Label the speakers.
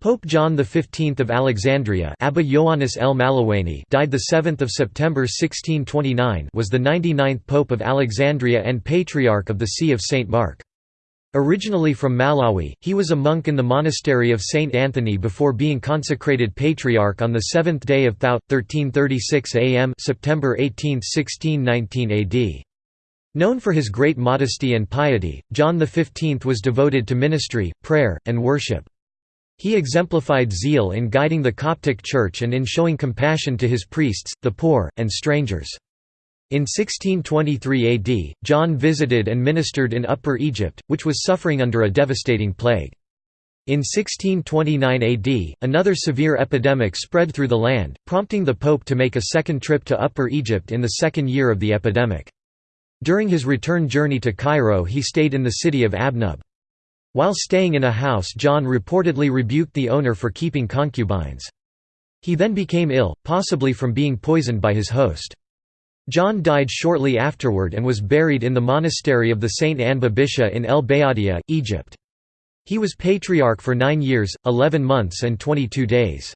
Speaker 1: Pope John XV of Alexandria Abba Ioannis El Malawaini died 7 September 1629 was the 99th Pope of Alexandria and Patriarch of the See of St. Mark. Originally from Mallawi, he was a monk in the monastery of St. Anthony before being consecrated Patriarch on the seventh day of Thout, 1336 am September 18, 1619 AD. Known for his great modesty and piety, John XV was devoted to ministry, prayer, and worship. He exemplified zeal in guiding the Coptic Church and in showing compassion to his priests, the poor, and strangers. In 1623 AD, John visited and ministered in Upper Egypt, which was suffering under a devastating plague. In 1629 AD, another severe epidemic spread through the land, prompting the pope to make a second trip to Upper Egypt in the second year of the epidemic. During his return journey to Cairo he stayed in the city of Abnub. While staying in a house John reportedly rebuked the owner for keeping concubines. He then became ill, possibly from being poisoned by his host. John died shortly afterward and was buried in the monastery of the Saint Anba Bisada in El Bayadia, Egypt. He was patriarch for nine years, eleven months and twenty-two days.